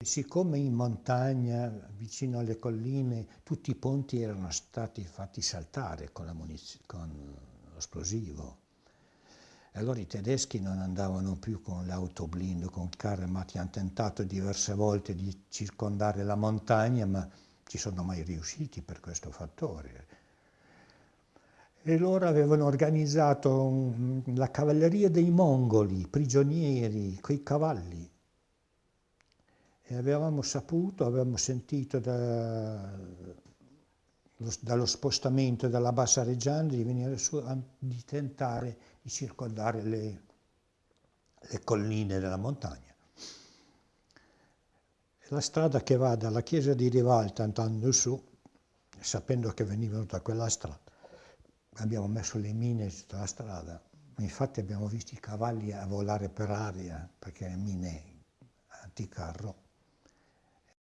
Siccome in montagna, vicino alle colline, tutti i ponti erano stati fatti saltare con, con l'esplosivo, allora i tedeschi non andavano più con l'autoblindo, con il carro armati, hanno tentato diverse volte di circondare la montagna, ma ci sono mai riusciti per questo fattore. E loro avevano organizzato la cavalleria dei mongoli, prigionieri, coi cavalli, e avevamo saputo, avevamo sentito da, dallo spostamento dalla Bassa Reggiana di venire su, di tentare di circondare le, le colline della montagna. La strada che va dalla chiesa di Rivalta andando su, sapendo che venivano da quella strada, abbiamo messo le mine sulla strada, infatti abbiamo visto i cavalli a volare per aria, perché mine anticarro.